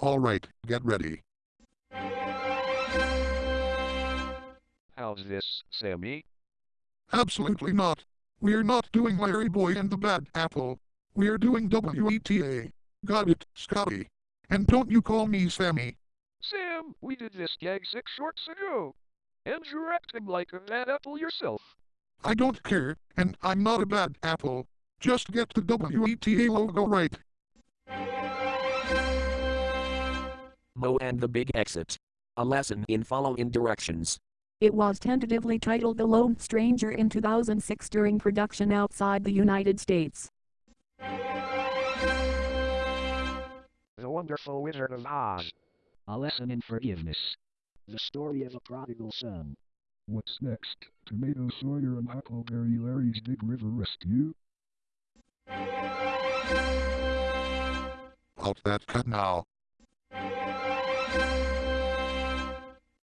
Alright, get ready. How's this, Sammy? Absolutely not. We're not doing Larry Boy and the Bad Apple. We're doing WETA. Got it, Scotty. And don't you call me Sammy. Sam, we did this gag six shorts ago. And you're acting like a bad apple yourself. I don't care, and I'm not a bad apple. Just get the WETA logo right. Moe and the Big Exit. A lesson in following directions. It was tentatively titled The Lone Stranger in 2006 during production outside the United States. The Wonderful Wizard of Ha's. A lesson in forgiveness. The story of a prodigal son. What's next? Tomato Sawyer and Huckleberry Larry's Big River Rescue? Halt that cut now.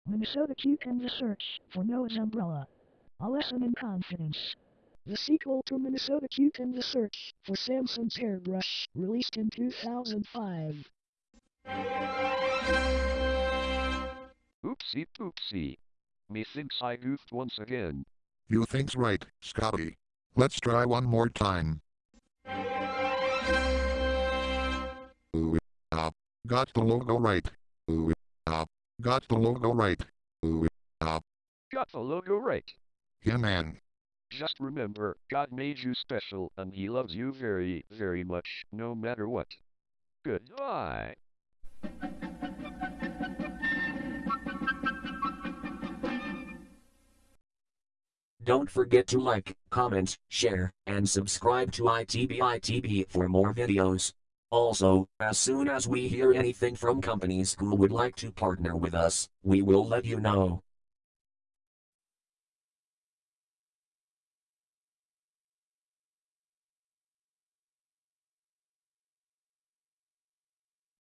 Minnesota Cuke and the Search for Noah's Umbrella. A lesson in confidence. The sequel to Minnesota Cuke and the Search for Samson's Hairbrush, released in 2005. Oopsie poopsie. Methinks I goofed once again. You think's right, Scotty. Let's try one more time. Ooh, ah. Got the logo right. Ooh, ah. Got the logo right. Ooh, ah. Got the logo right. Yeah, man. Just remember, God made you special and He loves you very, very much, no matter what. Goodbye. Don't forget to like, comment, share, and subscribe to ITBITB for more videos. Also, as soon as we hear anything from companies who would like to partner with us, we will let you know.